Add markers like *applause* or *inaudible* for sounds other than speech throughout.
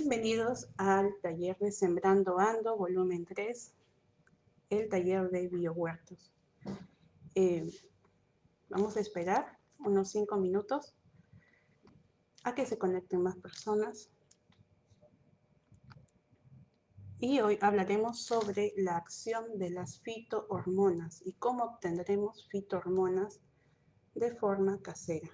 Bienvenidos al taller de Sembrando Ando, volumen 3, el taller de biohuertos. Eh, vamos a esperar unos 5 minutos a que se conecten más personas. Y hoy hablaremos sobre la acción de las fitohormonas y cómo obtendremos fitohormonas de forma casera.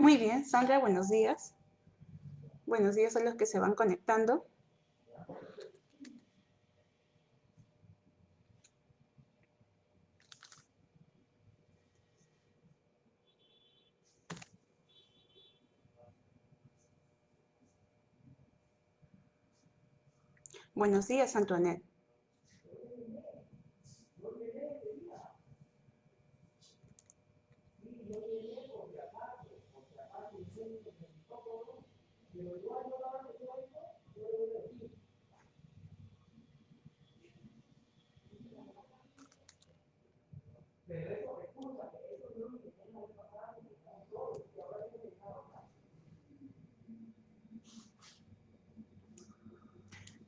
Muy bien, Sandra, buenos días. Buenos días a los que se van conectando. Buenos días, Antoinette.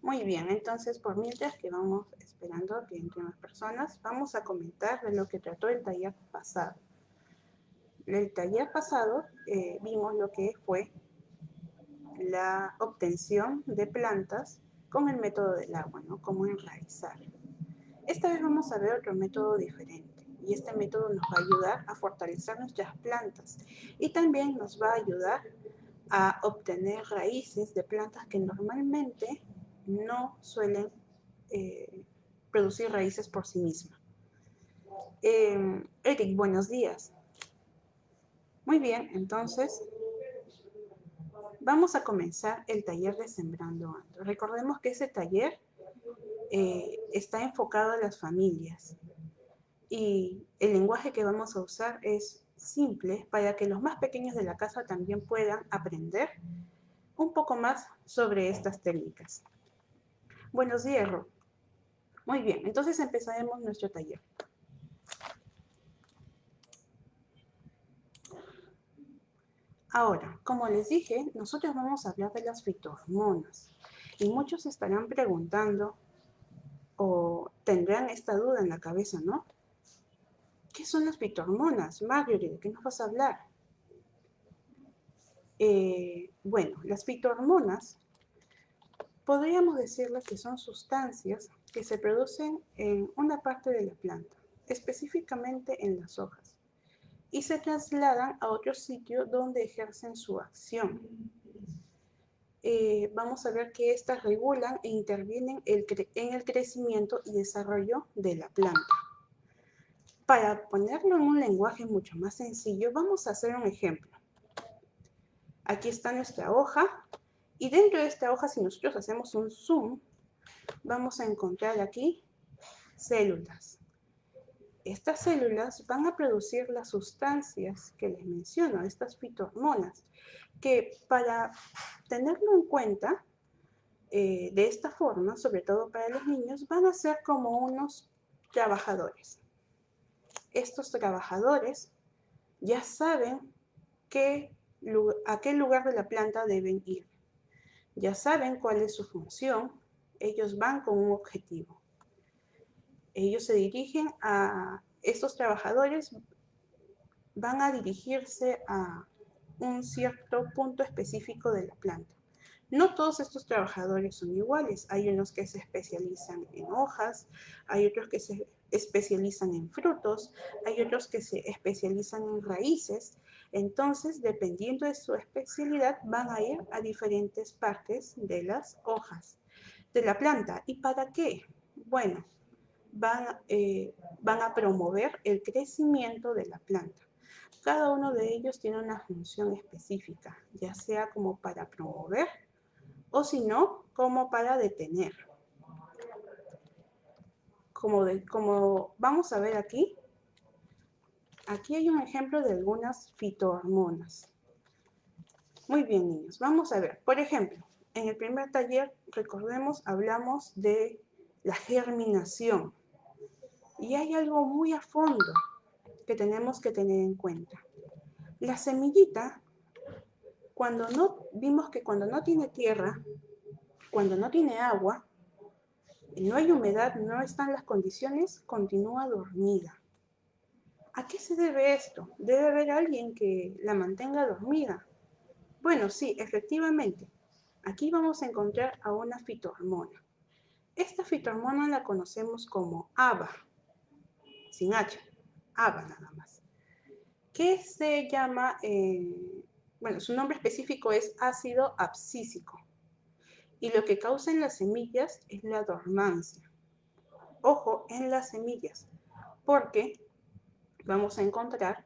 Muy bien, entonces por mientras que vamos esperando que entren más personas, vamos a comentar de lo que trató el taller pasado. El taller pasado eh, vimos lo que fue la obtención de plantas con el método del agua, ¿no? Cómo enraizar. Esta vez vamos a ver otro método diferente y este método nos va a ayudar a fortalecer nuestras plantas y también nos va a ayudar a obtener raíces de plantas que normalmente no suelen eh, producir raíces por sí mismas. Eh, Eric, buenos días. Muy bien, entonces vamos a comenzar el taller de Sembrando Ando. Recordemos que ese taller eh, está enfocado a las familias y el lenguaje que vamos a usar es simple para que los más pequeños de la casa también puedan aprender un poco más sobre estas técnicas. Buenos días, Ro. Muy bien, entonces empezaremos nuestro taller. Ahora, como les dije, nosotros vamos a hablar de las fitohormonas. Y muchos estarán preguntando o tendrán esta duda en la cabeza, ¿no? ¿Qué son las fitohormonas? Marjorie, ¿de qué nos vas a hablar? Eh, bueno, las fitohormonas podríamos decirles que son sustancias que se producen en una parte de la planta, específicamente en las hojas, y se trasladan a otro sitio donde ejercen su acción. Eh, vamos a ver que estas regulan e intervienen en el crecimiento y desarrollo de la planta. Para ponerlo en un lenguaje mucho más sencillo, vamos a hacer un ejemplo. Aquí está nuestra hoja, y dentro de esta hoja, si nosotros hacemos un zoom, vamos a encontrar aquí células. Estas células van a producir las sustancias que les menciono, estas fitohormonas, que para tenerlo en cuenta, eh, de esta forma, sobre todo para los niños, van a ser como unos trabajadores. Estos trabajadores ya saben a qué lugar de la planta deben ir ya saben cuál es su función, ellos van con un objetivo. Ellos se dirigen a, estos trabajadores van a dirigirse a un cierto punto específico de la planta. No todos estos trabajadores son iguales. Hay unos que se especializan en hojas, hay otros que se especializan en frutos, hay otros que se especializan en raíces entonces, dependiendo de su especialidad, van a ir a diferentes partes de las hojas de la planta. ¿Y para qué? Bueno, van, eh, van a promover el crecimiento de la planta. Cada uno de ellos tiene una función específica, ya sea como para promover o si no, como para detener. Como, como vamos a ver aquí, aquí hay un ejemplo de algunas fitohormonas. Muy bien, niños, vamos a ver. Por ejemplo, en el primer taller, recordemos, hablamos de la germinación. Y hay algo muy a fondo que tenemos que tener en cuenta. La semillita, cuando no, vimos que cuando no tiene tierra, cuando no tiene agua, no hay humedad, no están las condiciones, continúa dormida. ¿A qué se debe esto? Debe haber alguien que la mantenga dormida. Bueno, sí, efectivamente. Aquí vamos a encontrar a una fitohormona. Esta fitohormona la conocemos como ABA, sin H, ABA nada más. ¿Qué se llama? Eh, bueno, su nombre específico es ácido abscísico. Y lo que causa en las semillas es la dormancia. Ojo, en las semillas, porque vamos a encontrar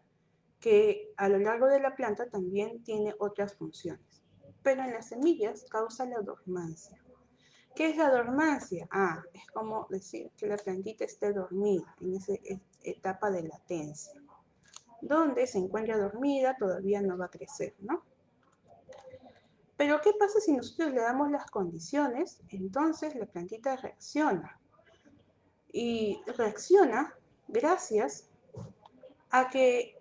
que a lo largo de la planta también tiene otras funciones. Pero en las semillas causa la dormancia. ¿Qué es la dormancia? Ah, es como decir que la plantita esté dormida en esa etapa de latencia. Donde se encuentra dormida todavía no va a crecer, ¿no? Pero ¿qué pasa si nosotros le damos las condiciones? Entonces la plantita reacciona. Y reacciona gracias a que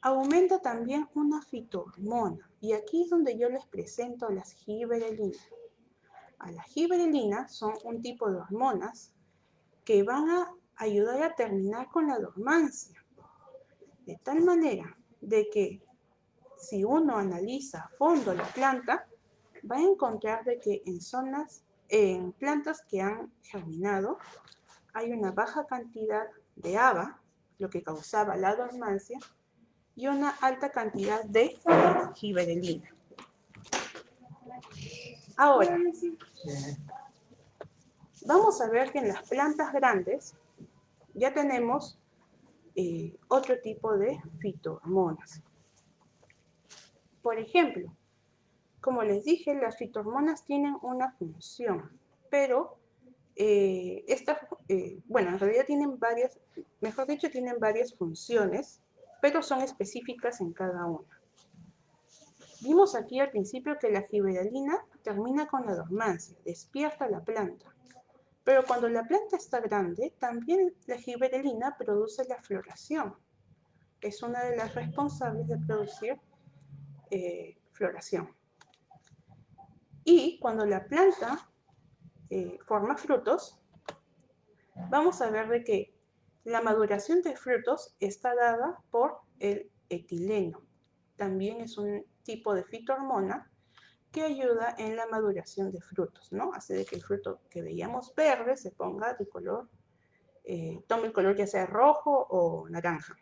aumenta también una fitohormona. Y aquí es donde yo les presento las giberelinas a la giberelina son un tipo de hormonas que van a ayudar a terminar con la dormancia. De tal manera de que si uno analiza a fondo la planta, va a encontrar de que en zonas, en plantas que han germinado, hay una baja cantidad de ABA, lo que causaba la dormancia, y una alta cantidad de giberelina. Ahora, vamos a ver que en las plantas grandes ya tenemos eh, otro tipo de fitohormonas. Por ejemplo, como les dije, las fitohormonas tienen una función, pero eh, estas, eh, bueno, en realidad tienen varias, mejor dicho, tienen varias funciones, pero son específicas en cada una. Vimos aquí al principio que la giberalina termina con la dormancia, despierta la planta. Pero cuando la planta está grande, también la giberelina produce la floración. Es una de las responsables de producir eh, floración. Y cuando la planta eh, forma frutos, vamos a ver de que la maduración de frutos está dada por el etileno. También es un tipo de fitohormona que ayuda en la maduración de frutos, ¿no? Hace de que el fruto que veíamos verde se ponga de color, eh, tome el color ya sea rojo o naranja.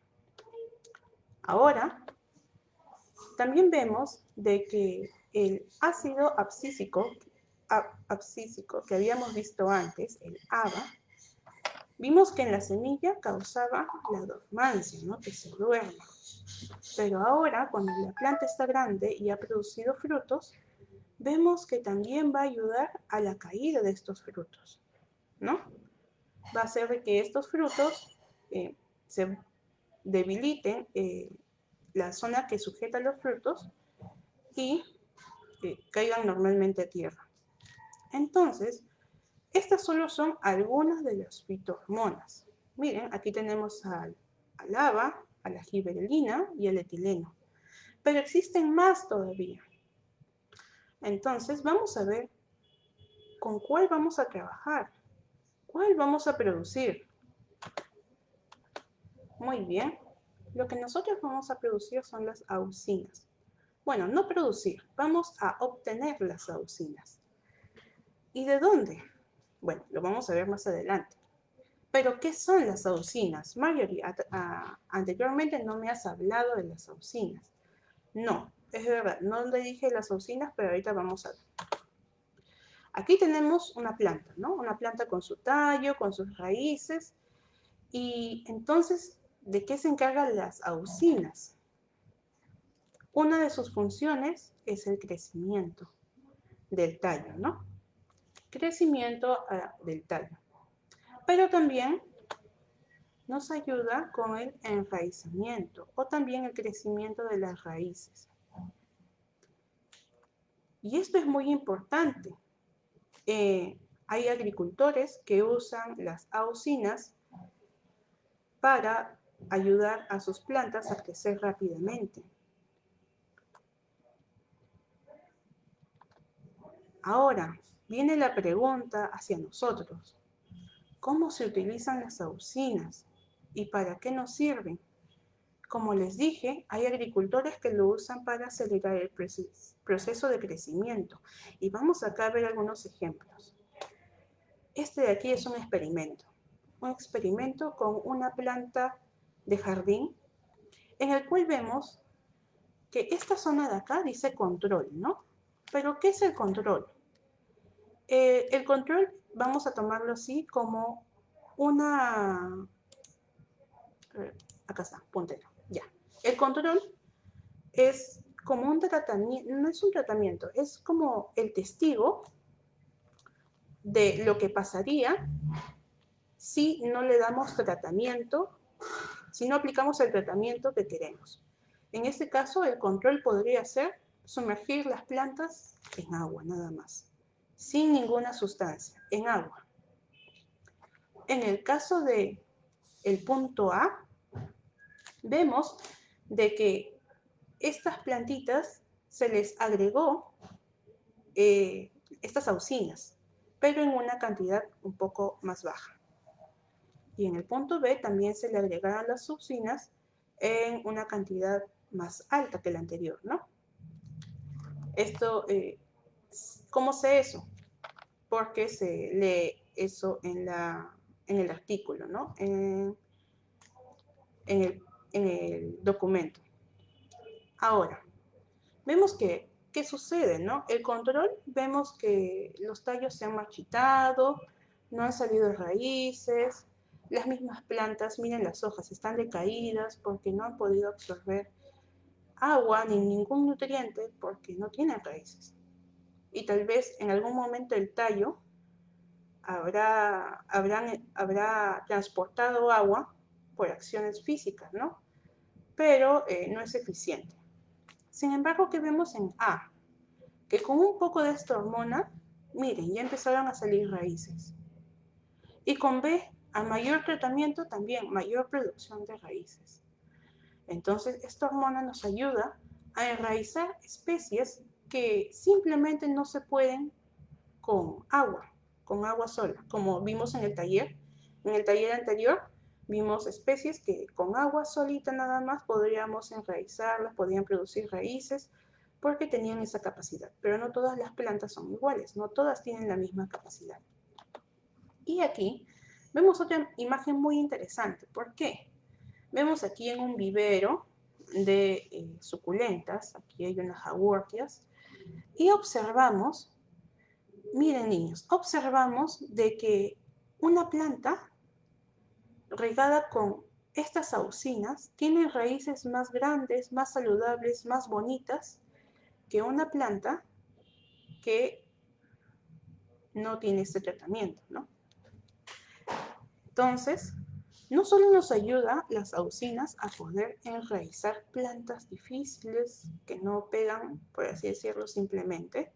Ahora, también vemos de que el ácido abscísico, abscísico que habíamos visto antes, el ABA, vimos que en la semilla causaba la dormancia. Que se duerma. Pero ahora, cuando la planta está grande y ha producido frutos, vemos que también va a ayudar a la caída de estos frutos, ¿no? Va a hacer que estos frutos eh, se debiliten eh, la zona que sujeta los frutos y eh, caigan normalmente a tierra. Entonces, estas solo son algunas de las fitohormonas. Miren, aquí tenemos al, al ABA, a la giberelina y el etileno. Pero existen más todavía. Entonces vamos a ver con cuál vamos a trabajar, cuál vamos a producir. Muy bien, lo que nosotros vamos a producir son las auxinas. Bueno, no producir, vamos a obtener las auxinas. ¿Y de dónde? Bueno, lo vamos a ver más adelante. Pero, ¿qué son las auxinas? Marjorie, anteriormente no me has hablado de las auxinas. No, es verdad, no le dije las auxinas, pero ahorita vamos a ver. Aquí tenemos una planta, ¿no? Una planta con su tallo, con sus raíces. Y entonces, ¿de qué se encargan las auxinas? Una de sus funciones es el crecimiento del tallo, ¿no? Crecimiento ah, del tallo. Pero también nos ayuda con el enraizamiento o también el crecimiento de las raíces. Y esto es muy importante. Eh, hay agricultores que usan las auxinas para ayudar a sus plantas a crecer rápidamente. Ahora, viene la pregunta hacia nosotros. ¿Cómo se utilizan las auxinas? ¿Y para qué nos sirven? Como les dije, hay agricultores que lo usan para acelerar el proceso de crecimiento. Y vamos acá a ver algunos ejemplos. Este de aquí es un experimento. Un experimento con una planta de jardín en el cual vemos que esta zona de acá dice control, ¿no? Pero ¿qué es el control? Eh, el control, vamos a tomarlo así como una... Acá está, puntero. Ya. El control es como un tratamiento, no es un tratamiento, es como el testigo de lo que pasaría si no le damos tratamiento, si no aplicamos el tratamiento que queremos. En este caso, el control podría ser sumergir las plantas en agua, nada más, sin ninguna sustancia, en agua. En el caso de el punto A, vemos de que estas plantitas se les agregó eh, estas auxinas, pero en una cantidad un poco más baja. Y en el punto B también se le agregaron las auxinas en una cantidad más alta que la anterior, ¿no? Esto, eh, ¿cómo sé eso? Porque se lee eso en, el artículo, ¿no? En, en el en el documento. Ahora, vemos que, ¿qué sucede? No? El control, vemos que los tallos se han marchitado, no han salido raíces, las mismas plantas, miren las hojas, están decaídas porque no han podido absorber agua ni ningún nutriente porque no tienen raíces. Y tal vez en algún momento el tallo habrá, habrá transportado agua por acciones físicas, ¿no? Pero eh, no es eficiente. Sin embargo, ¿qué vemos en A? Que con un poco de esta hormona, miren, ya empezaron a salir raíces. Y con B, a mayor tratamiento también mayor producción de raíces. Entonces, esta hormona nos ayuda a enraizar especies que simplemente no se pueden con agua, con agua sola, como vimos en el taller. En el taller anterior Vimos especies que con agua solita nada más podríamos enraizarlas, podían producir raíces, porque tenían esa capacidad. Pero no todas las plantas son iguales, no todas tienen la misma capacidad. Y aquí vemos otra imagen muy interesante. ¿Por qué? Vemos aquí en un vivero de eh, suculentas, aquí hay unas jaguartias, y observamos, miren niños, observamos de que una planta regada con estas auxinas tiene raíces más grandes, más saludables, más bonitas que una planta que no tiene este tratamiento, ¿no? Entonces, no solo nos ayuda las auxinas a poder enraizar plantas difíciles que no pegan, por así decirlo simplemente,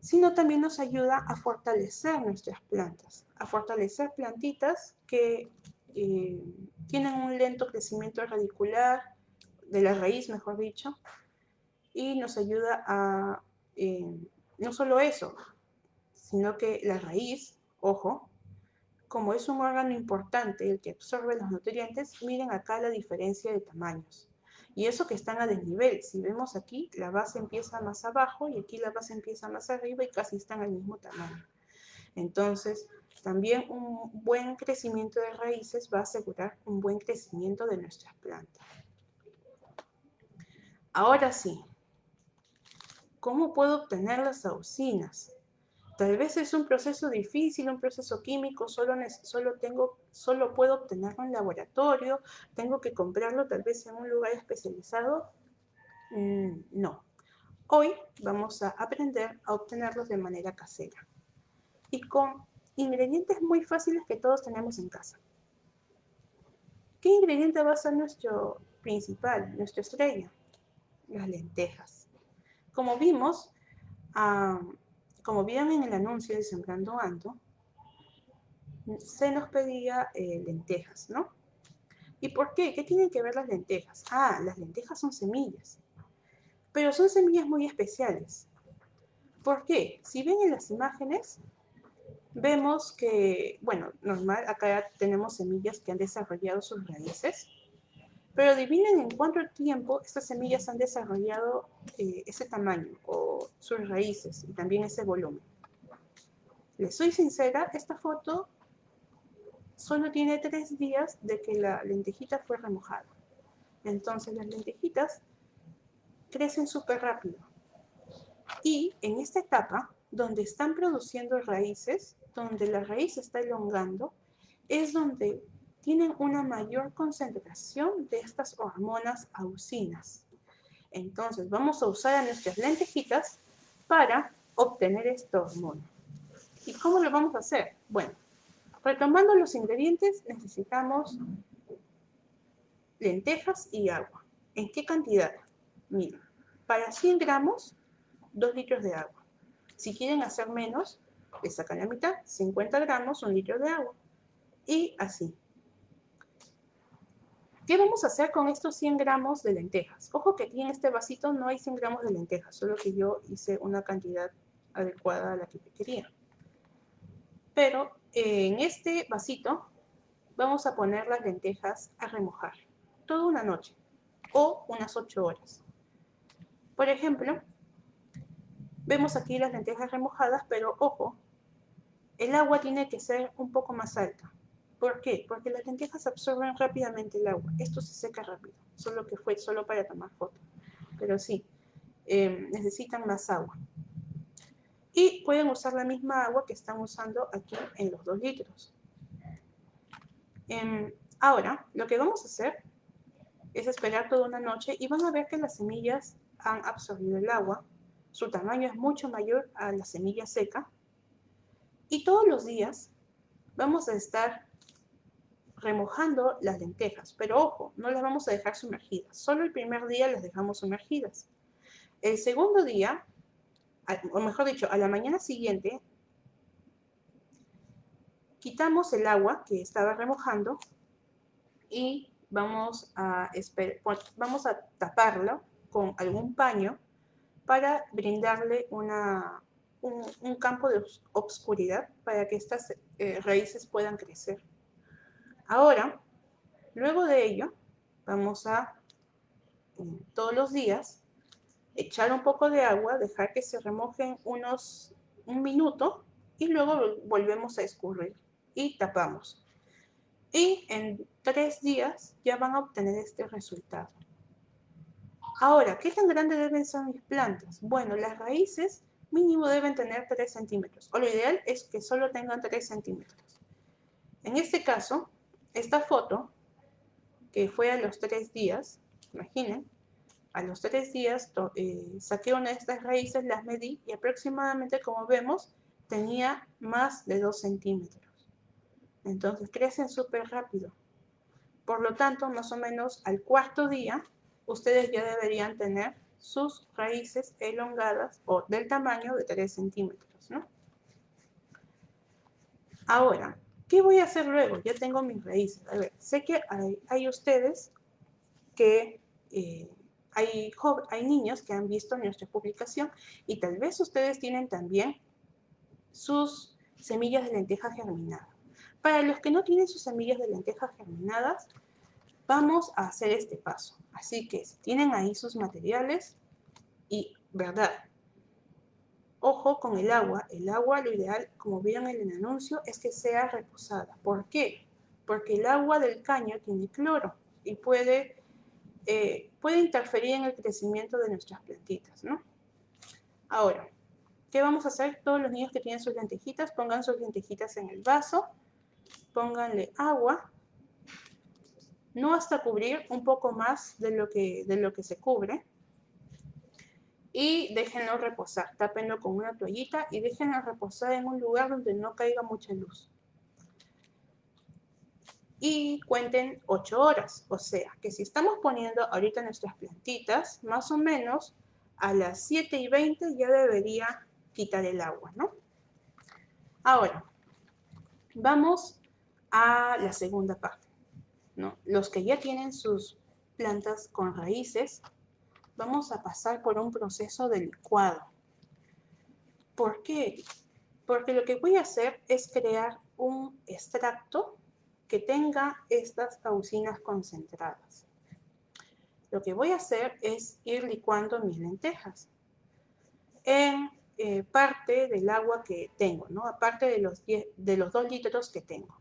sino también nos ayuda a fortalecer nuestras plantas, a fortalecer plantitas que eh, tienen un lento crecimiento radicular, de la raíz mejor dicho, y nos ayuda a, eh, no solo eso, sino que la raíz, ojo, como es un órgano importante, el que absorbe los nutrientes, miren acá la diferencia de tamaños. Y eso que están a desnivel. Si vemos aquí, la base empieza más abajo y aquí la base empieza más arriba y casi están al mismo tamaño. Entonces, también un buen crecimiento de raíces va a asegurar un buen crecimiento de nuestras plantas. Ahora sí, ¿cómo puedo obtener las auxinas? Tal vez es un proceso difícil, un proceso químico, solo, solo, tengo, solo puedo obtenerlo en laboratorio, tengo que comprarlo tal vez en un lugar especializado. Mm, no. Hoy vamos a aprender a obtenerlos de manera casera y con ingredientes muy fáciles que todos tenemos en casa. ¿Qué ingrediente va a ser nuestro principal, nuestra estrella? Las lentejas. Como vimos, como vieron en el anuncio de Sembrando Ando, se nos pedía eh, lentejas, ¿no? ¿Y por qué? ¿Qué tienen que ver las lentejas? Ah, las lentejas son semillas, pero son semillas muy especiales. ¿Por qué? Si ven en las imágenes, vemos que, bueno, normal, acá tenemos semillas que han desarrollado sus raíces, pero adivinen en cuánto tiempo estas semillas han desarrollado eh, ese tamaño o sus raíces y también ese volumen. Les soy sincera, esta foto solo tiene tres días de que la lentejita fue remojada. Entonces las lentejitas crecen súper rápido. Y en esta etapa, donde están produciendo raíces, donde la raíz está elongando, es donde tienen una mayor concentración de estas hormonas auxinas. Entonces vamos a usar a nuestras lentejitas para obtener esta hormona. ¿Y cómo lo vamos a hacer? Bueno, retomando los ingredientes necesitamos lentejas y agua. ¿En qué cantidad? Miren, para 100 gramos, 2 litros de agua. Si quieren hacer menos, le sacan la mitad, 50 gramos, un litro de agua. Y así. ¿Qué vamos a hacer con estos 100 gramos de lentejas? Ojo que aquí en este vasito no hay 100 gramos de lentejas, solo que yo hice una cantidad adecuada a la que quería. Pero en este vasito vamos a poner las lentejas a remojar toda una noche o unas 8 horas. Por ejemplo, vemos aquí las lentejas remojadas, pero ojo, el agua tiene que ser un poco más alta. ¿Por qué? Porque las lentejas absorben rápidamente el agua. Esto se seca rápido, solo que fue solo para tomar foto. Pero sí, em, necesitan más agua. Y pueden usar la misma agua que están usando aquí en los 2 litros. Em, ahora, lo que vamos a hacer es esperar toda una noche y van a ver que las semillas han absorbido el agua. Su tamaño es mucho mayor a la semilla seca. Y todos los días vamos a estar remojando las lentejas. Pero ojo, no las vamos a dejar sumergidas. Solo el primer día las dejamos sumergidas. El segundo día, o mejor dicho, a la mañana siguiente, quitamos el agua que estaba remojando y vamos a, vamos a taparlo con algún paño para brindarle una, un, campo de obscuridad para que estas eh, raíces puedan crecer. Ahora, luego de ello, vamos a eh, todos los días echar un poco de agua, dejar que se remojen unos un minuto y luego volvemos a escurrir y tapamos. Y en tres días ya van a obtener este resultado. Ahora, ¿qué tan grandes deben ser mis plantas? Bueno, las raíces mínimo deben tener 3 centímetros, o lo ideal es que solo tengan 3 centímetros. En este caso, esta foto, que fue a los tres días, imaginen, a los tres días eh, saqué una de estas raíces, las medí y aproximadamente, como vemos, tenía más de 2 centímetros. Entonces crecen súper rápido. Por lo tanto, más o menos al cuarto día, ustedes ya deberían tener sus raíces elongadas o del tamaño de 3 centímetros. ¿no? Ahora, ¿Qué voy a hacer luego? Ya tengo mis raíces. A ver, sé que hay, ustedes que eh, hay, hay niños que han visto nuestra publicación y tal vez ustedes tienen también sus semillas de lenteja germinada. Para los que no tienen sus semillas de lenteja germinadas, vamos a hacer este paso. Así que si tienen ahí sus materiales y, ¿verdad? Ojo con el agua. El agua, lo ideal, como vieron en el anuncio, es que sea reposada. ¿Por qué? Porque el agua del caño tiene cloro y puede, eh, puede interferir en el crecimiento de nuestras plantitas, ¿no? Ahora, ¿Qué vamos a hacer? Todos los niños que tienen sus lentejitas, pongan sus lentejitas en el vaso, pónganle agua, no hasta cubrir, un poco más de lo que, de lo que se cubre. Y déjenlo reposar, tápenlo con una toallita y déjenlo reposar en un lugar donde no caiga mucha luz. Y cuenten 8 horas, o sea, que si estamos poniendo ahorita nuestras plantitas, más o menos a las 7 y 20 ya debería quitar el agua, ¿no? Ahora, vamos a la segunda parte, ¿no? Los que ya tienen sus plantas con raíces, vamos a pasar por un proceso de licuado. ¿Por qué? Porque lo que voy a hacer es crear un extracto que tenga estas auxinas concentradas. Lo que voy a hacer es ir licuando mis lentejas en eh, parte del agua que tengo, ¿no? Aparte de los, de los 2 litros que tengo.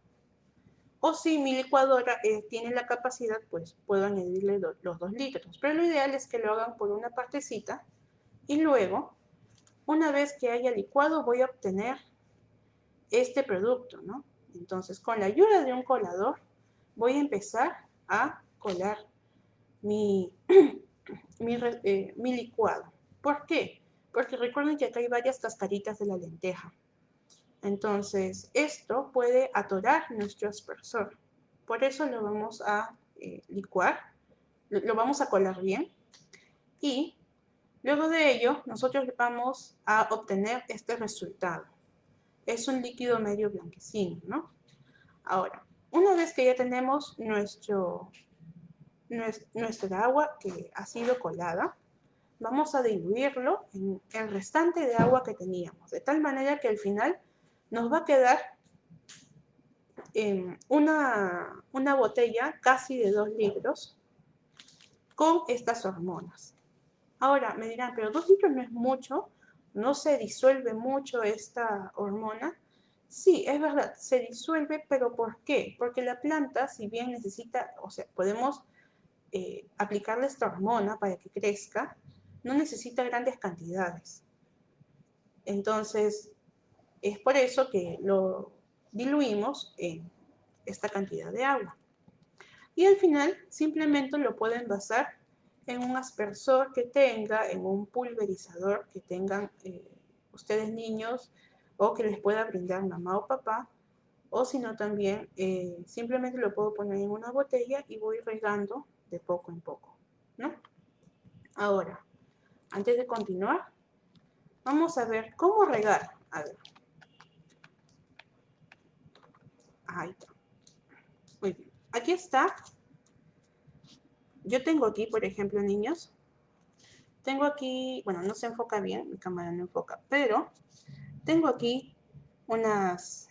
O si mi licuadora eh, tiene la capacidad, pues puedo añadirle los 2 litros. Pero lo ideal es que lo hagan por una partecita y luego, una vez que haya licuado, voy a obtener este producto, ¿no? Entonces, con la ayuda de un colador, voy a empezar a colar mi, *clears throat* eh, mi licuado. ¿Por qué? porque recuerden que acá hay varias cascaritas de la lenteja. Entonces, esto puede atorar nuestro aspersor. Por eso lo vamos a eh, licuar, lo vamos a colar bien. Y luego de ello, nosotros vamos a obtener este resultado. Es un líquido medio blanquecino, ¿no? Ahora, una vez que ya tenemos nuestro, nuestra agua que ha sido colada, vamos a diluirlo en el restante de agua que teníamos, de tal manera que al final nos va a quedar una, una botella casi de 2 litros con estas hormonas. Ahora me dirán, pero 2 litros no es mucho, no se disuelve mucho esta hormona. Sí, es verdad, se disuelve, pero ¿por qué? Porque la planta, si bien necesita, o sea, podemos eh, aplicarle esta hormona para que crezca, no necesita grandes cantidades. Entonces, es por eso que lo diluimos en esta cantidad de agua. Y al final simplemente lo pueden basar en un aspersor que tenga, en un pulverizador que tengan eh, ustedes niños o que les pueda brindar mamá o papá. O si no también eh, simplemente lo puedo poner en una botella y voy regando de poco en poco. ¿no? Ahora, antes de continuar, vamos a ver cómo regar. A ver. Ahí está. Muy bien. Aquí está. Yo tengo aquí, por ejemplo, niños. Tengo aquí, bueno, no se enfoca bien, mi cámara no enfoca, pero tengo aquí unas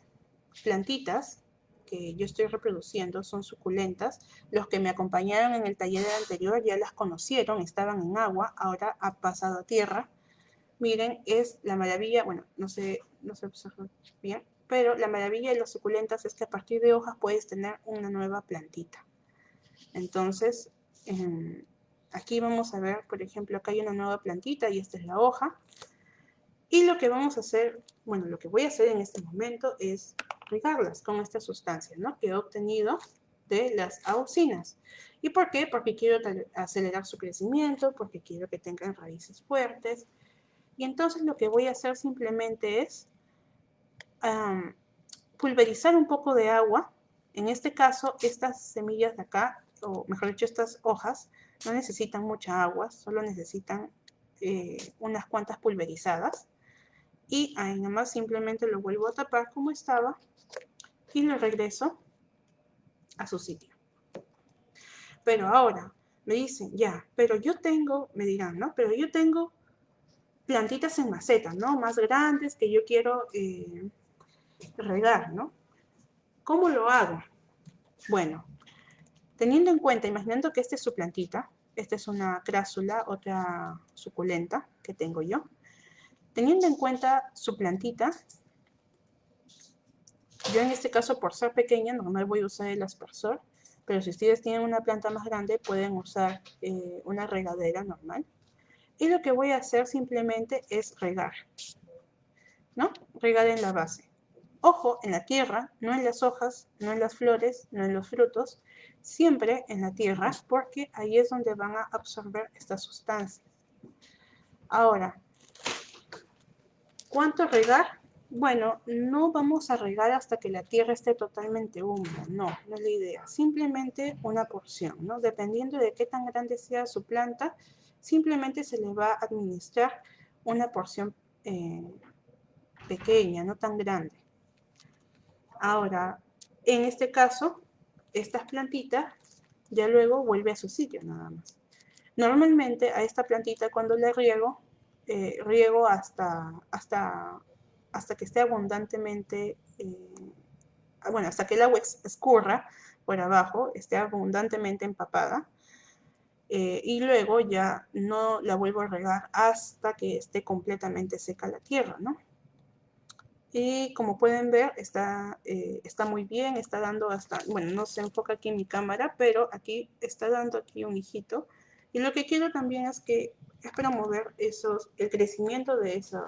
plantitas que yo estoy reproduciendo son suculentas. Los que me acompañaron en el taller anterior ya las conocieron, estaban en agua, ahora ha pasado a tierra. Miren, es la maravilla, bueno, no sé, no se observa bien, pero la maravilla de las suculentas es que a partir de hojas puedes tener una nueva plantita. Entonces, aquí vamos a ver, por ejemplo, acá hay una nueva plantita y esta es la hoja. Y lo que vamos a hacer, bueno, lo que voy a hacer en este momento es regarlas con esta sustancia ¿no? que he obtenido de las auxinas. ¿Y por qué? Porque quiero acelerar su crecimiento, porque quiero que tengan raíces fuertes. Y entonces lo que voy a hacer simplemente es pulverizar un poco de agua. En este caso, estas semillas de acá, o mejor dicho, estas hojas, no necesitan mucha agua, solo necesitan eh, unas cuantas pulverizadas. Y ahí nomás simplemente lo vuelvo a tapar como estaba y lo regreso a su sitio. Pero ahora me dicen, ya, pero yo tengo, me dirán, ¿no? Pero yo tengo plantitas en maceta, ¿no? Más grandes que yo quiero eh, regar, ¿no? ¿Cómo lo hago? Bueno, teniendo en cuenta, imaginando que esta es su plantita, esta es una crásula, otra suculenta que tengo yo. Teniendo en cuenta su plantita, yo en este caso, por ser pequeña, normal voy a usar el aspersor, pero si ustedes tienen una planta más grande, pueden usar eh, una regadera normal. Y lo que voy a hacer simplemente es regar. ¿no? Regar en la base. Ojo, en la tierra, no en las hojas, no en las flores, no en los frutos, siempre en la tierra, porque ahí es donde van a absorber estas sustancias. Ahora, ¿cuánto regar? Bueno, no vamos a regar hasta que la tierra esté totalmente húmeda, no, no es la idea. Simplemente una porción, ¿no? Dependiendo de qué tan grande sea su planta, simplemente se le va a administrar una porción eh, pequeña, no tan grande. Ahora, en este caso, estas plantitas ya luego vuelve a su sitio nada más. Normalmente a esta plantita cuando le riego, eh, riego hasta, hasta, hasta que esté abundantemente, eh, bueno, hasta que el agua escurra por abajo, esté abundantemente empapada. Eh, y luego ya no la vuelvo a regar hasta que esté completamente seca la tierra, ¿no? Y como pueden ver, está, eh, está muy bien, está dando hasta, bueno, no se enfoca aquí en mi cámara, pero aquí está dando aquí un hijito. Y lo que quiero también es que es promover esos, el crecimiento de esos,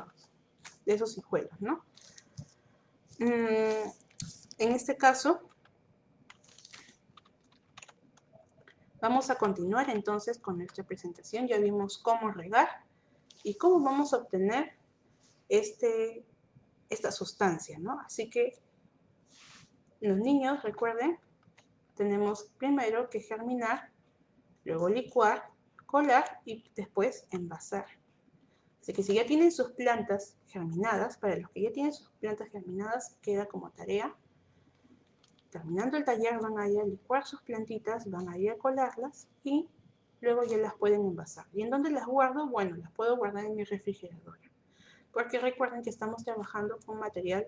de esos hijuelos, ¿no? Mm, en este caso, vamos a continuar entonces con nuestra presentación. Ya vimos cómo regar y cómo vamos a obtener este esta sustancia, ¿no? Así que los niños, recuerden, tenemos primero que germinar, luego licuar, colar y después envasar. Así que si ya tienen sus plantas germinadas, para los que ya tienen sus plantas germinadas, queda como tarea. Terminando el taller van a ir a licuar sus plantitas, van a ir a colarlas y luego ya las pueden envasar. ¿Y en dónde las guardo? Bueno, las puedo guardar en mi refrigerador porque recuerden que estamos trabajando con material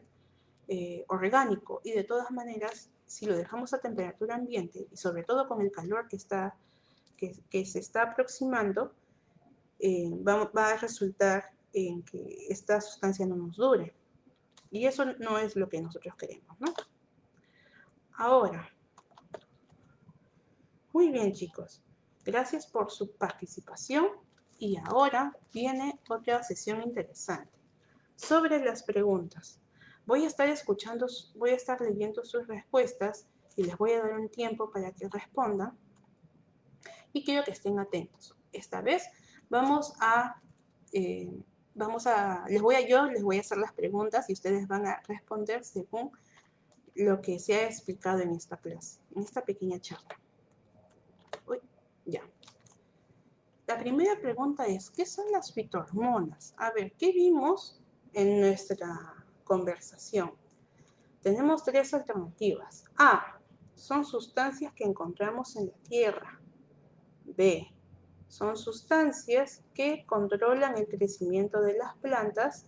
eh, orgánico y de todas maneras, si lo dejamos a temperatura ambiente y sobre todo con el calor que, está, que, se está aproximando, eh, va, a resultar en que esta sustancia no nos dure. Y eso no es lo que nosotros queremos, ¿no? Ahora, muy bien chicos, gracias por su participación. Y ahora viene otra sesión interesante sobre las preguntas. Voy a estar escuchando, voy a estar leyendo sus respuestas y les voy a dar un tiempo para que respondan. Y quiero que estén atentos. Esta vez vamos a, eh, vamos a, les voy a yo, les voy a hacer las preguntas y ustedes van a responder según lo que se ha explicado en esta clase, en esta pequeña charla. Uy, ya. La primera pregunta es, ¿qué son las fitohormonas? A ver, ¿qué vimos en nuestra conversación? Tenemos tres alternativas. A, son sustancias que encontramos en la tierra. B, son sustancias que controlan el crecimiento de las plantas.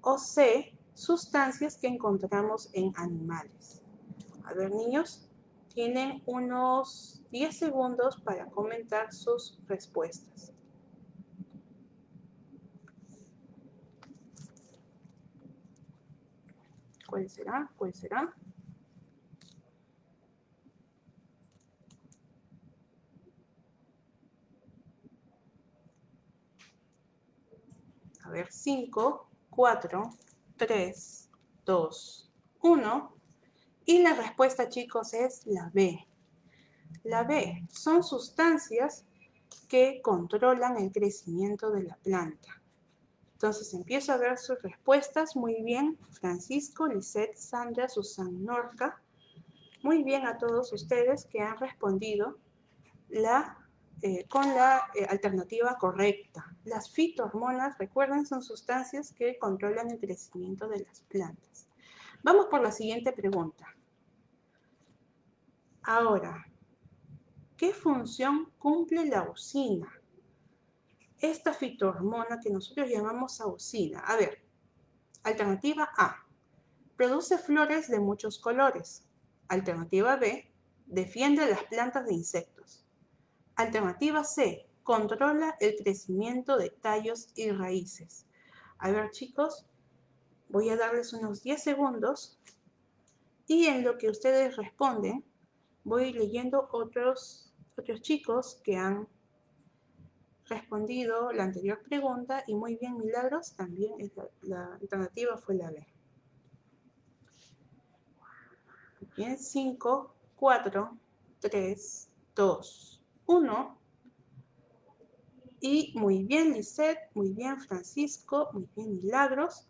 O C, sustancias que encontramos en animales. A ver, niños, tienen unos 10 segundos para comentar sus respuestas. ¿Cuál será? ¿Cuál será? A ver, 5, 4, 3, 2, 1. Y la respuesta, chicos, es la B. La B son sustancias que controlan el crecimiento de la planta. Entonces empiezo a ver sus respuestas. Muy bien, Francisco, Lisette, Sandra, Susan, Norca. Muy bien a todos ustedes que han respondido la, eh, con la eh, alternativa correcta. Las fitohormonas, recuerden, son sustancias que controlan el crecimiento de las plantas. Vamos por la siguiente pregunta. Ahora, ¿qué función cumple la auxina? Esta fitohormona que nosotros llamamos auxina. A ver, alternativa A, produce flores de muchos colores. Alternativa B, defiende las plantas de insectos. Alternativa C, controla el crecimiento de tallos y raíces. A ver, chicos, voy a darles unos 10 segundos y en lo que ustedes responden, voy leyendo otros, otros chicos que han respondido la anterior pregunta y muy bien, Milagros, también la, alternativa fue la B. Bien, 5, 4, 3, 2, 1. Y muy bien, Lisette, muy bien, Francisco, muy bien, Milagros.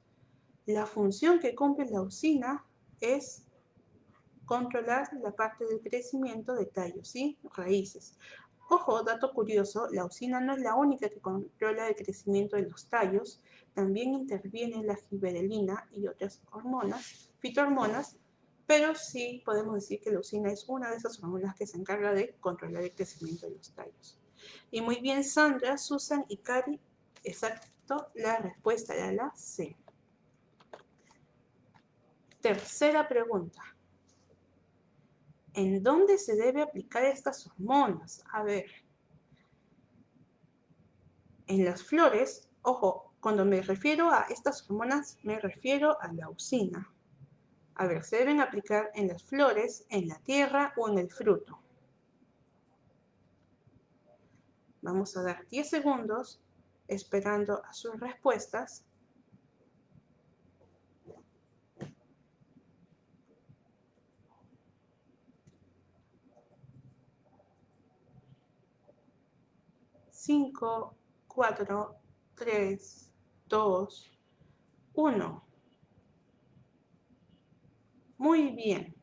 La función que cumple la usina es controlar la parte del crecimiento de tallos, ¿sí? Raíces. Ojo, dato curioso, la usina no es la única que controla el crecimiento de los tallos, también interviene la giberelina y otras hormonas, fitohormonas, pero sí podemos decir que la usina es una de esas hormonas que se encarga de controlar el crecimiento de los tallos. Y muy bien, Sandra, Susan y Cari, exacto, la respuesta era la C. Tercera pregunta. ¿En dónde se debe aplicar estas hormonas? A ver. En las flores, ojo, cuando me refiero a estas hormonas, me refiero a la usina. A ver, se deben aplicar en las flores, en la tierra o en el fruto. Vamos a dar 10 segundos esperando a sus respuestas. 5, 4, 3, 2, 1. Muy bien.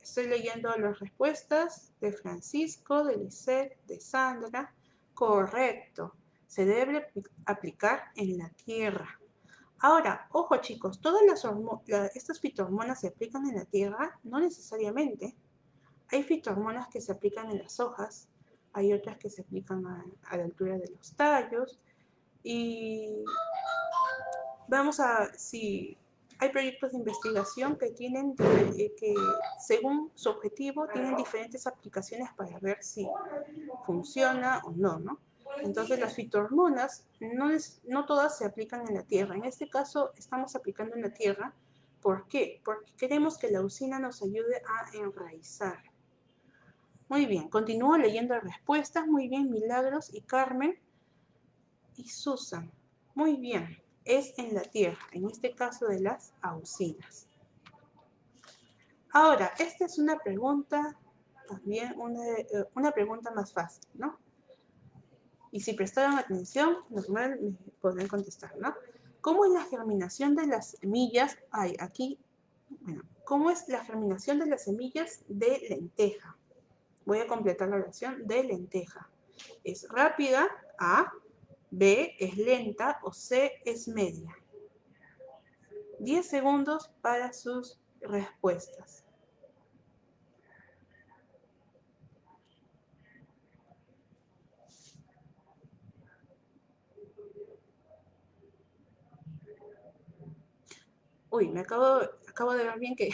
Estoy leyendo las respuestas de Francisco, de Lisette, de Sandra. Correcto. Se debe aplicar en la tierra. Ahora, ojo chicos, todas las estas fitohormonas se aplican en la tierra, no necesariamente. Hay fitohormonas que se aplican en las hojas, hay otras que se aplican a, la altura de los tallos y vamos a, si hay proyectos de investigación que tienen, eh, que según su objetivo, tienen diferentes aplicaciones para ver si funciona o no, ¿no? Entonces las fitohormonas no, no todas se aplican en la tierra. En este caso estamos aplicando en la tierra. ¿Por qué? Porque queremos que la usina nos ayude a enraizar. Muy bien, continúo leyendo respuestas. Muy bien, Milagros y Carmen y Susan. Muy bien, es en la tierra, en este caso de las auxinas. Ahora, esta es una pregunta, también una, eh, una pregunta más fácil, ¿no? Y si prestaron atención, normal me podrán contestar, ¿no? ¿Cómo es la germinación de las semillas? Hay aquí, bueno, ¿cómo es la germinación de las semillas de lenteja? Voy a completar la oración de lenteja. Es rápida, A. B es lenta o C es media. 10 segundos para sus respuestas. Uy, me acabo, acabo de ver bien que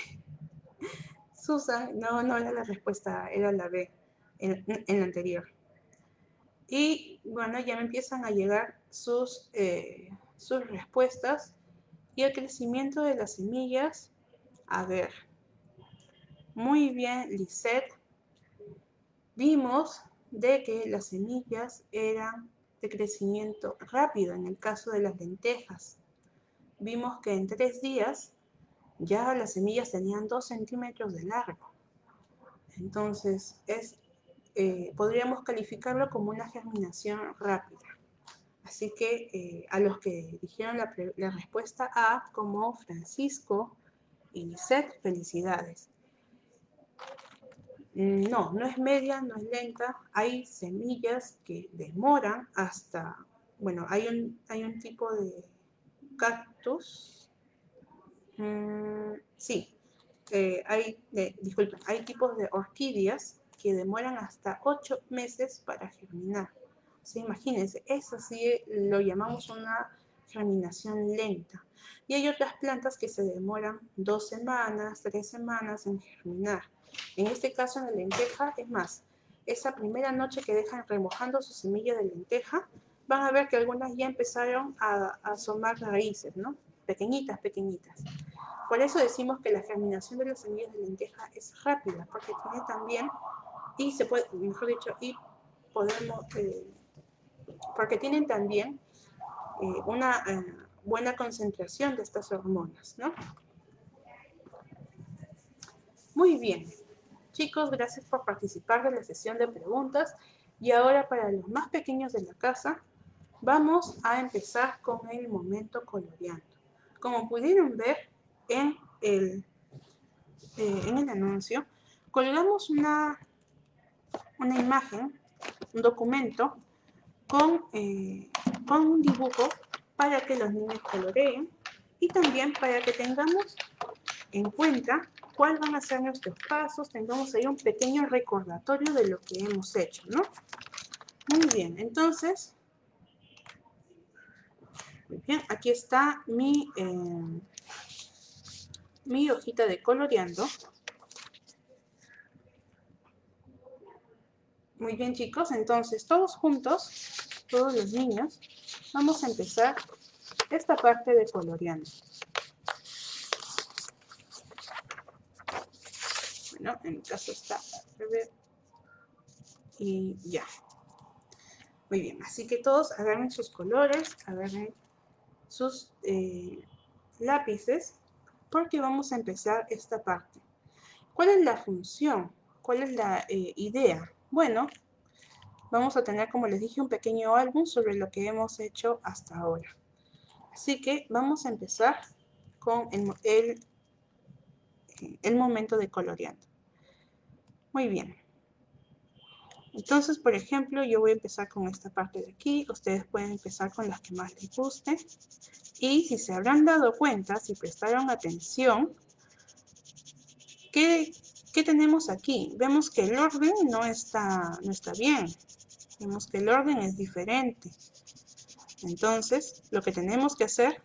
Susan, no, no era la respuesta, era la B en, la anterior. Y bueno, ya me empiezan a llegar sus, eh, sus respuestas y el crecimiento de las semillas. A ver, muy bien, Lisette. Vimos de que las semillas eran de crecimiento rápido en el caso de las lentejas. Vimos que en tres días ya las semillas tenían 2 centímetros de largo. Entonces, es, eh, podríamos calificarlo como una germinación rápida. Así que eh, a los que dijeron la, respuesta A, como Francisco y Lisette, felicidades. Mm, no, no es media, no es lenta. Hay semillas que demoran hasta, bueno, hay un, hay un tipo de cactus Mm, sí, eh, hay, eh, disculpen, hay tipos de orquídeas que demoran hasta 8 meses para germinar. Imagínense, eso sí lo llamamos una germinación lenta. Y hay otras plantas que se demoran dos semanas, tres semanas en germinar. En este caso, en la lenteja, es más, esa primera noche que dejan remojando su semilla de lenteja, van a ver que algunas ya empezaron a, a asomar raíces, ¿no? Pequeñitas, pequeñitas. Por eso decimos que la germinación de las semillas de lenteja es rápida, porque tiene también, y se puede, mejor dicho, y podemos, eh, porque tienen también eh, una eh, buena concentración de estas hormonas, ¿no? Muy bien. Chicos, gracias por participar de la sesión de preguntas. Y ahora para los más pequeños de la casa, vamos a empezar con el momento coloreando. Como pudieron ver en el, eh, en el anuncio, colgamos una, una imagen, un documento con, eh, con un dibujo para que los niños coloreen y también para que tengamos en cuenta cuáles van a ser nuestros pasos, tengamos ahí un pequeño recordatorio de lo que hemos hecho, ¿no? Muy bien, entonces, muy bien, aquí está mi, eh, mi hojita de coloreando. Muy bien, chicos, entonces todos juntos, todos los niños, vamos a empezar esta parte de coloreando. Bueno, en mi caso está y ya. Muy bien, así que todos agarren sus colores, agarren sus eh, lápices, porque vamos a empezar esta parte. ¿Cuál es la función? ¿Cuál es la eh, idea? Bueno, vamos a tener, como les dije, un pequeño álbum sobre lo que hemos hecho hasta ahora. Así que vamos a empezar con el, el momento de coloreando. Muy bien. Entonces, por ejemplo, yo voy a empezar con esta parte de aquí. Ustedes pueden empezar con las que más les guste. Y si se habrán dado cuenta, si prestaron atención, ¿qué, tenemos aquí? Vemos que el orden no está, no está bien. Vemos que el orden es diferente. Entonces, lo que tenemos que hacer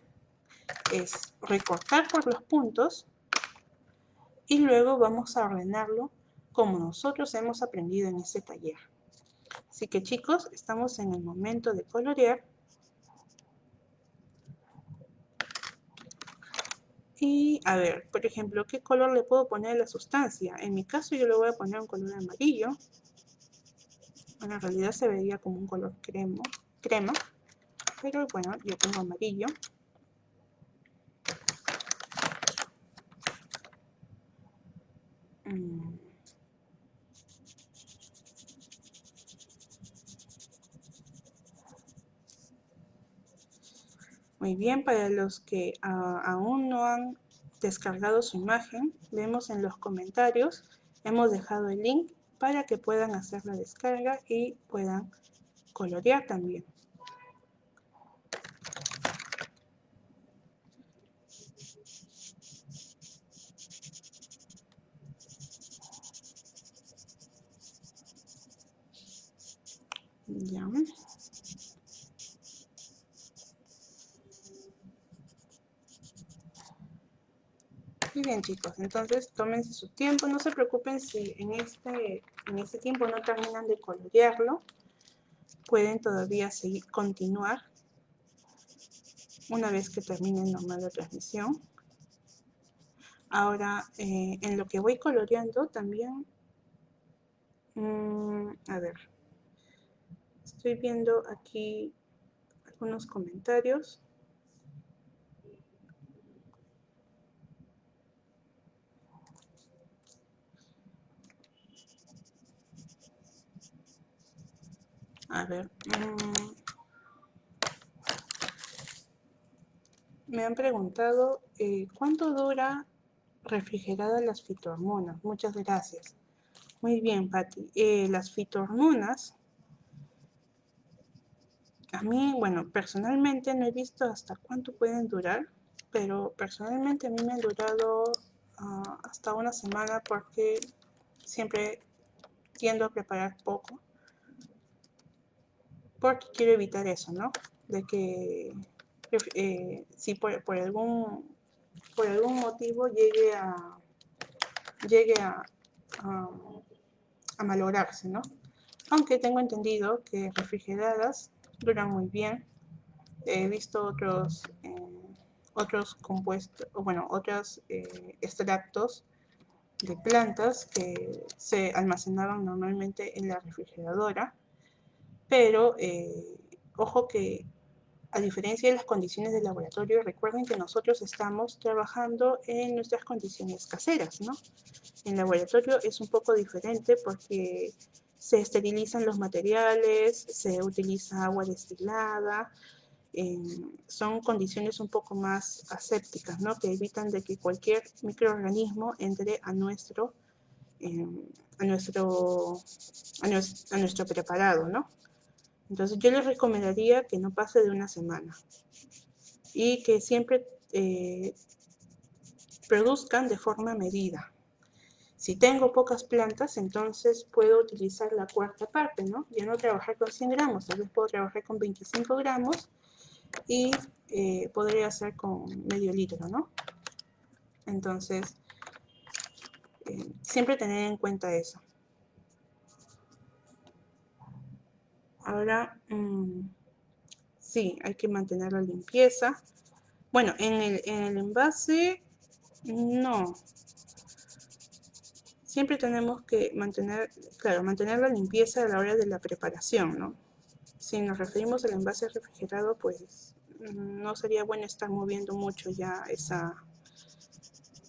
es recortar por los puntos y luego vamos a ordenarlo como nosotros hemos aprendido en este taller. Así que chicos, estamos en el momento de colorear. Y a ver, por ejemplo, ¿qué color le puedo poner a la sustancia? En mi caso yo le voy a poner un color amarillo. Bueno, en realidad se vería como un color crema, crema pero bueno, yo pongo amarillo. Mm. Muy bien, para los que ah, aún no han descargado su imagen, vemos en los comentarios, hemos dejado el link para que puedan hacer la descarga y puedan colorear también. Muy bien chicos, entonces tómense su tiempo, no se preocupen si en este, en este tiempo no terminan de colorearlo, pueden todavía seguir, continuar una vez que termine normal la transmisión. Ahora, eh, en lo que voy coloreando también, mm, a ver, estoy viendo aquí algunos comentarios. A ver. Mm. me han preguntado eh, cuánto dura refrigeradas las fitohormonas. Muchas gracias. Muy bien, Patti. Eh, las fitohormonas, a mí, bueno, personalmente no he visto hasta cuánto pueden durar, pero personalmente a mí me han durado ah, hasta una semana porque siempre tiendo a preparar poco porque quiero evitar eso, ¿no? De que eh, si por, algún por algún motivo llegue a llegue a, a, malograrse, ¿no? Aunque tengo entendido que refrigeradas duran muy bien. He visto otros eh, otros compuestos, bueno, otros eh, extractos de plantas que se almacenaban normalmente en la refrigeradora pero eh, ojo que a diferencia de las condiciones del laboratorio, recuerden que nosotros estamos trabajando en nuestras condiciones caseras, ¿no? En laboratorio es un poco diferente porque se esterilizan los materiales, se utiliza agua destilada, son condiciones un poco más asépticas, ¿no? Que evitan de que cualquier microorganismo entre a nuestro, a nuestro, a nuestro preparado, ¿no? Entonces yo les recomendaría que no pase de una semana y que siempre eh, produzcan de forma medida. Si tengo pocas plantas, entonces puedo utilizar la cuarta parte, ¿no? Ya no trabajar con 100 gramos, tal vez puedo trabajar con 25 gramos y eh, podría hacer con medio litro, ¿no? Entonces, eh, siempre tener en cuenta eso. Ahora, mm, sí, hay que mantener la limpieza. Bueno, en el, envase, no. Siempre tenemos que mantener, claro, mantener la limpieza a la hora de la preparación, ¿no? Si nos referimos al envase refrigerado, pues no sería bueno estar moviendo mucho ya esa,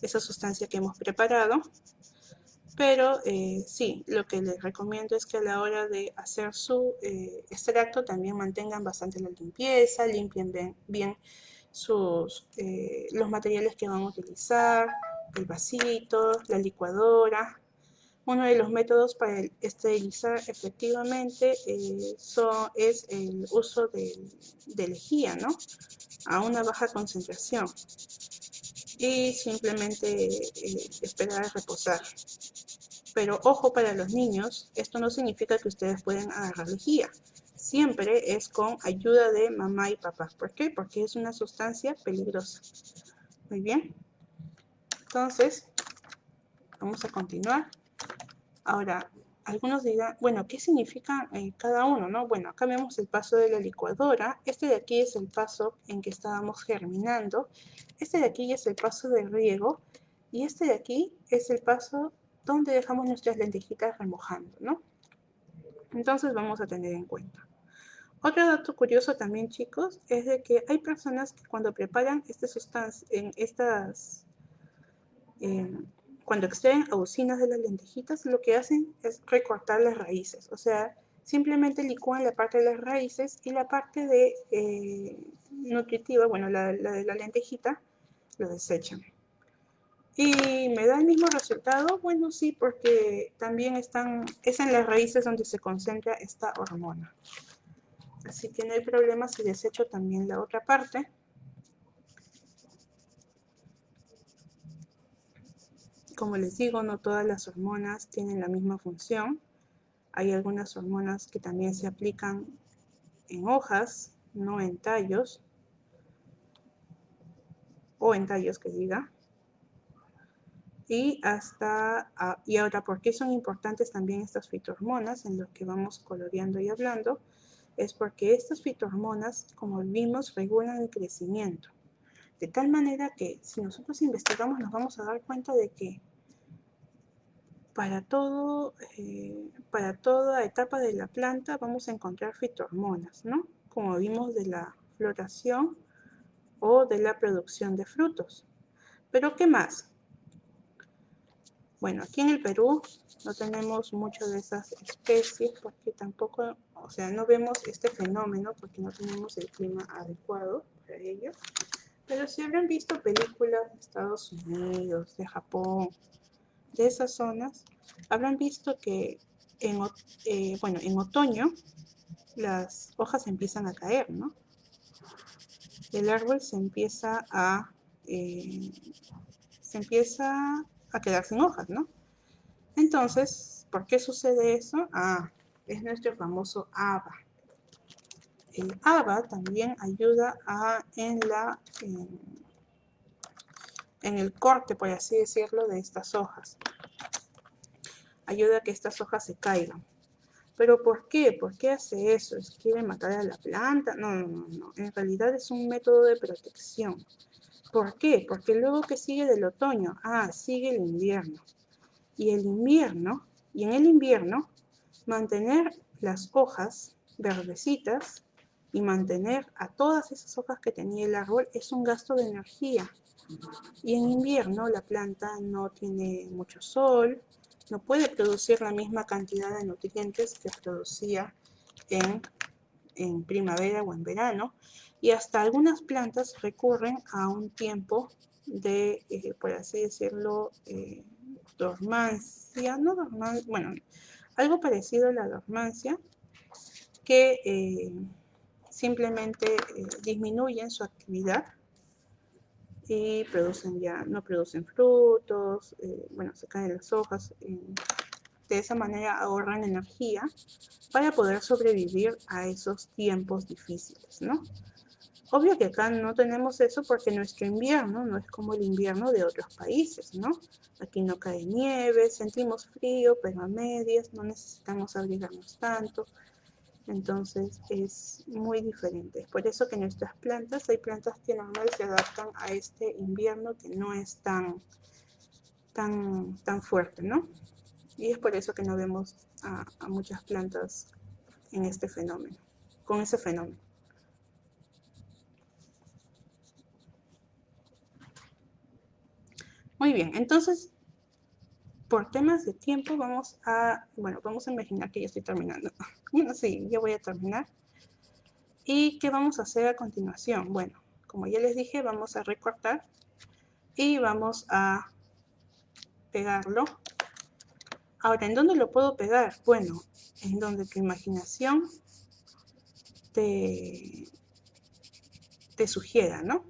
esa sustancia que hemos preparado. Pero eh, sí, lo que les recomiendo es que a la hora de hacer su eh, extracto también mantengan bastante la limpieza, limpien bien, sus, eh, los materiales que van a utilizar, el vasito, la licuadora. Uno de los métodos para esterilizar efectivamente son, es el uso de, lejía, ¿no? A una baja concentración y simplemente esperar a reposar. Pero ojo para los niños, esto no significa que ustedes pueden agarrar lejía. Siempre es con ayuda de mamá y papá. ¿Por qué? Porque es una sustancia peligrosa. Muy bien. Entonces, vamos a continuar. Ahora, algunos dirán, bueno, ¿qué significa eh, cada uno? no? Bueno, acá vemos el paso de la licuadora. Este de aquí es el paso en que estábamos germinando. Este de aquí es el paso de riego. Y este de aquí es el paso donde dejamos nuestras lentejitas remojando, ¿no? Entonces vamos a tener en cuenta. Otro dato curioso también, chicos, es de que hay personas que cuando preparan estas sustancias, en estas, em, cuando extraen auxinas de las lentejitas, lo que hacen es recortar las raíces. O sea, simplemente licúan la parte de las raíces y la parte de eh, nutritiva, bueno, la de la lentejita, lo desechan. ¿Y me da el mismo resultado? Bueno, sí, porque también están, es en las raíces donde se concentra esta hormona. Así que no hay problema si desecho también la otra parte. Como les digo, no todas las hormonas tienen la misma función. Hay algunas hormonas que también se aplican en hojas, no en tallos, o en tallos que diga. Y hasta ah, y ahora por qué son importantes también estas fitohormonas en lo que vamos coloreando y hablando es porque estas fitohormonas como vimos regulan el crecimiento de tal manera que si nosotros investigamos nos vamos a dar cuenta de que para todo eh, para toda etapa de la planta vamos a encontrar fitohormonas no como vimos de la floración o de la producción de frutos. Pero qué más bueno, aquí en el Perú no tenemos mucho de esas especies porque tampoco, o sea, no vemos este fenómeno porque no tenemos el clima adecuado para ello. Pero si habrán visto películas de Estados Unidos, de Japón, de esas zonas, habrán visto que en, eh, bueno, en otoño las hojas empiezan a caer, ¿no? El árbol se empieza a, eh, se empieza a quedar sin hojas, ¿no? Entonces, ¿por qué sucede eso? Ah, es nuestro famoso ABA. El ABA también ayuda a, en, la, en, el corte, por así decirlo, de estas hojas. Ayuda a que estas hojas se caigan. ¿Pero por qué? ¿Por qué hace eso? ¿Es quiere matar a la planta? No, no, no, no. En realidad es un método de protección. ¿Por qué? Porque luego que sigue del otoño, ah, sigue el invierno. Y el invierno, y en el invierno, mantener las hojas verdecitas y mantener a todas esas hojas que tenía el árbol es un gasto de energía. Y en invierno la planta no tiene mucho sol, no puede producir la misma cantidad de nutrientes que producía en, en primavera o en verano. Y hasta algunas plantas recurren a un tiempo de, eh, por así decirlo, eh, dormancia, no dormancia, bueno, algo parecido a la dormancia, que eh, simplemente disminuyen su actividad y producen ya, no producen frutos, bueno, se caen las hojas, de esa manera ahorran energía para poder sobrevivir a esos tiempos difíciles, ¿no? Obvio que acá no tenemos eso porque nuestro invierno no es como el invierno de otros países, ¿no? Aquí no cae nieve, sentimos frío, pero a medias, no necesitamos abrigarnos tanto. Entonces es muy diferente. Es por eso que nuestras plantas, hay plantas que normalmente se adaptan a este invierno que no es tan, tan, tan fuerte, ¿no? Y es por eso que no vemos a muchas plantas en este fenómeno, con ese fenómeno. Muy bien, entonces, por temas de tiempo vamos a, bueno, vamos a imaginar que ya estoy terminando. Bueno, sí, ya voy a terminar. ¿Y qué vamos a hacer a continuación? Bueno, como ya les dije, vamos a recortar y vamos a pegarlo. Ahora, ¿en dónde lo puedo pegar? Bueno, en donde tu imaginación te, te sugiera, ¿no?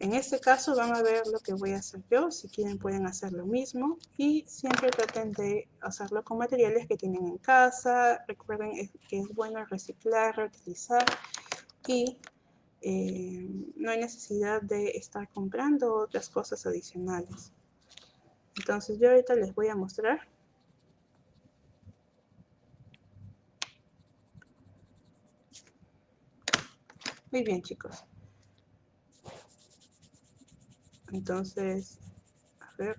En este caso van a ver lo que voy a hacer yo, si quieren pueden hacer lo mismo y siempre traten de hacerlo con materiales que tienen en casa, recuerden que es bueno reciclar, reutilizar y eh, no hay necesidad de estar comprando otras cosas adicionales. Entonces yo ahorita les voy a mostrar Muy bien chicos. Entonces, a ver.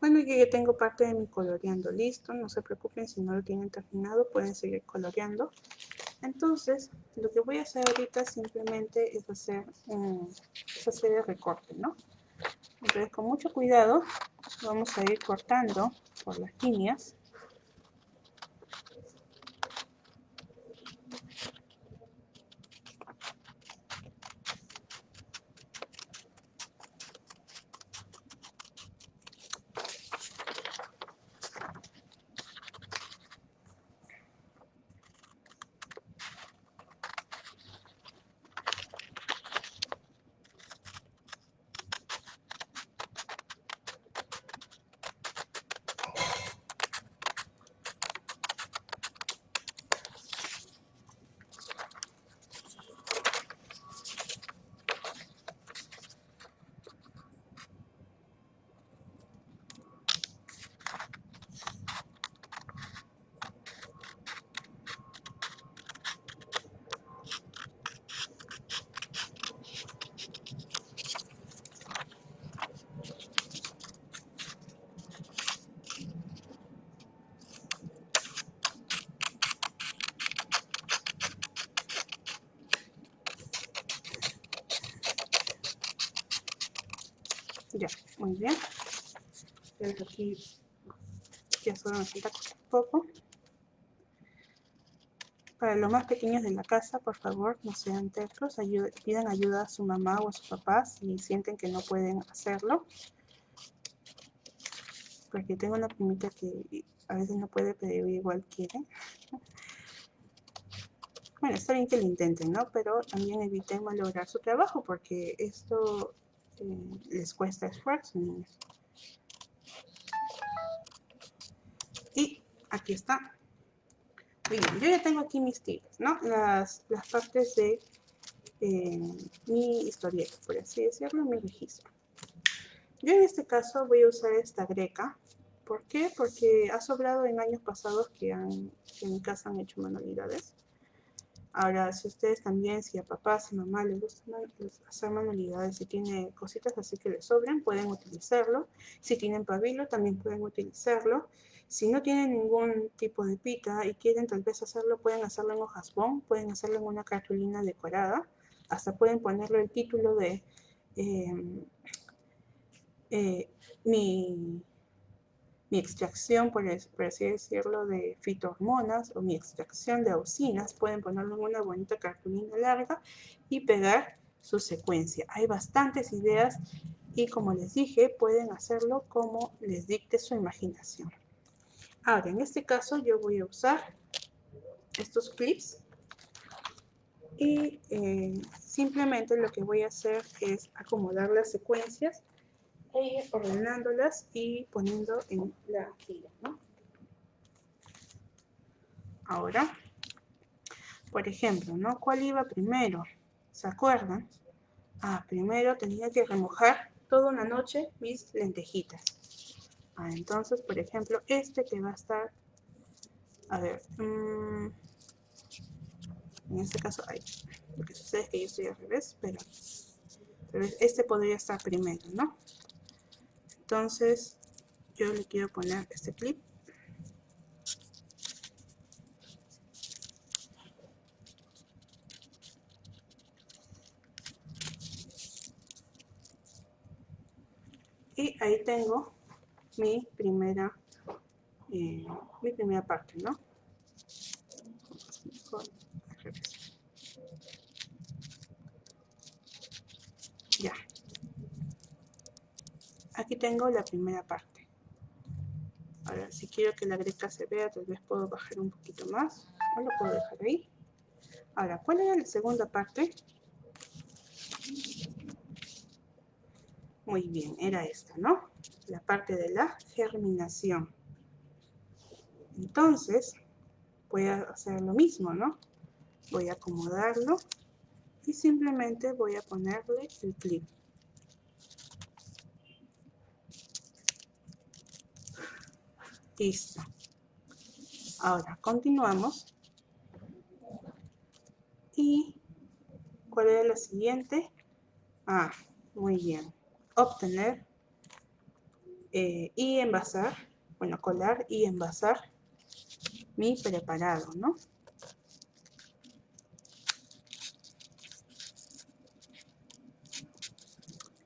Bueno, yo ya tengo parte de mi coloreando listo, no se preocupen si no lo tienen terminado, pueden seguir coloreando. Entonces, lo que voy a hacer ahorita simplemente es hacer, un, es hacer el recorte, ¿no? Entonces, con mucho cuidado, vamos a ir cortando por las líneas. Ya, muy bien. aquí ya solo nos falta un poco. Para los más pequeños de la casa, por favor, no sean tercos. pidan ayuda a su mamá o a su papá si sienten que no pueden hacerlo. Porque tengo una primita que a veces no puede, pero igual quiere. *laughs* Bueno, está bien que lo intenten, ¿no? Pero también eviten malograr su trabajo porque esto les cuesta esfuerzo, Y aquí está. Bien, yo ya tengo aquí mis tiras, ¿no? Las, las partes de eh, mi historieta, por así decirlo, mi registro. Yo en este caso voy a usar esta greca. ¿Por qué? Porque ha sobrado en años pasados que, han, en mi casa han hecho manualidades. Ahora, si ustedes también, si a papá, si a mamá les gusta hacer manualidades, si tiene cositas así que les sobren, pueden utilizarlo. Si tienen pabilo, también pueden utilizarlo. Si no tienen ningún tipo de pita y quieren tal vez hacerlo, pueden hacerlo en hojas bond, pueden hacerlo en una cartulina decorada. Hasta pueden ponerle el título de em, eh, mi mi extracción, por, así decirlo, de fitohormonas o mi extracción de auxinas, pueden ponerlo en una bonita cartulina larga y pegar su secuencia. Hay bastantes ideas y como les dije, pueden hacerlo como les dicte su imaginación. Ahora, en este caso yo voy a usar estos clips y eh, simplemente lo que voy a hacer es acomodar las secuencias e ordenándolas y poniendo en la fila, ¿no? Ahora, por ejemplo, ¿no? ¿Cuál iba primero? ¿Se acuerdan? Ah, primero tenía que remojar toda una noche mis lentejitas. Ah, entonces, por ejemplo, este que va a estar, a ver, mm, en este caso, ay, lo que sucede es que yo estoy al revés, pero, pero este podría estar primero, ¿no? Entonces, yo le quiero poner este clip. Y ahí tengo mi primera, eh, mi primera parte, ¿no? Ya aquí tengo la primera parte. Ahora, si quiero que la greca se vea, tal vez puedo bajar un poquito más. O lo puedo dejar ahí. Ahora, ¿cuál era la segunda parte? Muy bien, era esta, ¿no? La parte de la germinación. Entonces, voy a hacer lo mismo, ¿no? Voy a acomodarlo y simplemente voy a ponerle el clip. Listo. Ahora, continuamos. ¿Y cuál es la siguiente? Ah, muy bien. Obtener eh, y envasar, bueno, colar y envasar mi preparado, ¿no?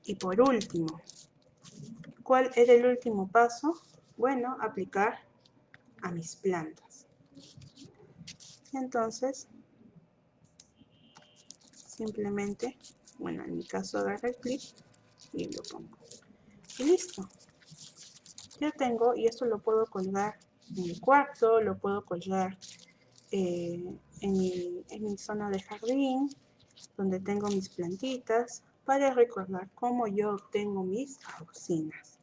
Y por último, ¿cuál era el último paso? bueno aplicar a mis plantas. Entonces, simplemente, bueno, en mi caso agarro el clip y lo pongo. Y listo. Ya tengo, y esto lo puedo colgar en mi cuarto, lo puedo colgar eh, en, mi, en mi zona de jardín, donde tengo mis plantitas, para recordar cómo yo obtengo mis auxinas.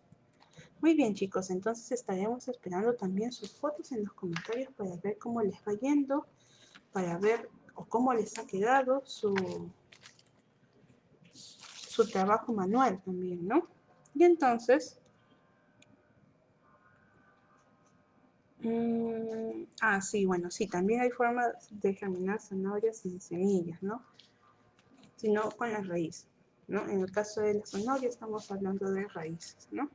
Muy bien chicos, entonces estaremos esperando también sus fotos en los comentarios para ver cómo les va yendo, para ver o cómo les ha quedado su, su trabajo manual también, ¿no? Y entonces, mm, ah, sí, bueno, sí, también hay formas de germinar zanahorias sin semillas, ¿no? Sino con las raíces, ¿no? En el caso de la zanahoria estamos hablando de raíces, ¿no?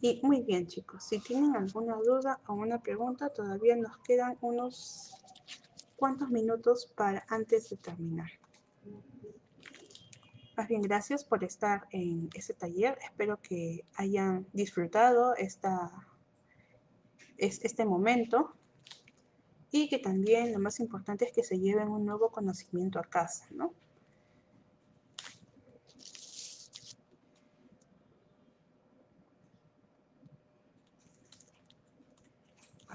Y muy bien chicos, si tienen alguna duda o una pregunta, todavía nos quedan unos cuantos minutos para antes de terminar. Más bien, gracias por estar en este taller. Espero que hayan disfrutado esta, este momento y que también lo más importante es que se lleven un nuevo conocimiento a casa, ¿no?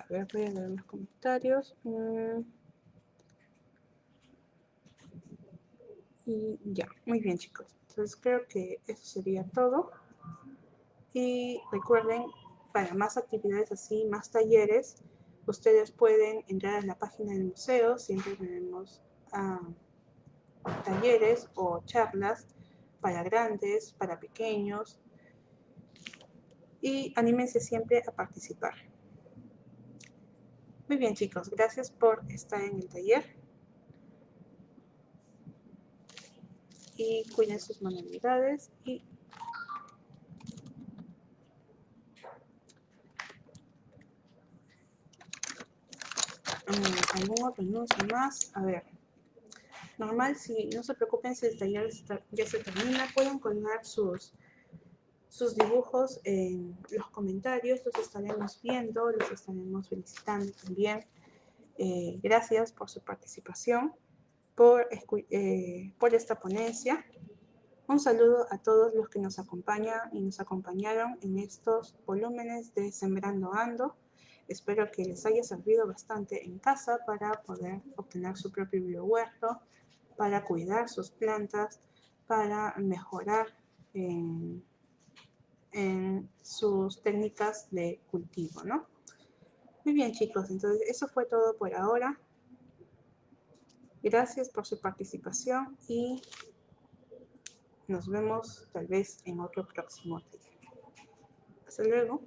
ver, voy a leer los comentarios. Mm. Y ya, muy bien chicos. Entonces creo que eso sería todo. Y recuerden, para más actividades así, más talleres, ustedes pueden entrar a la página del museo, siempre tenemos ah, talleres o charlas para grandes, para pequeños, y anímense siempre a participar. Muy bien chicos, gracias por estar en el taller. Y cuiden sus manualidades y mm, algún otro anuncio más a ver normal si no se preocupen si el taller ya se termina pueden colgar sus sus dibujos en los comentarios, los estaremos viendo, los estaremos felicitando también. Eh, gracias por su participación, por, eh, por esta ponencia. Un saludo a todos los que nos acompañan y nos acompañaron en estos volúmenes de Sembrando Ando. Espero que les haya servido bastante en casa para poder obtener su propio biohuerto, para cuidar sus plantas, para mejorar en sus técnicas de cultivo, ¿no? Muy bien, chicos, entonces eso fue todo por ahora. Gracias por su participación y nos vemos tal vez en otro próximo día. Hasta luego.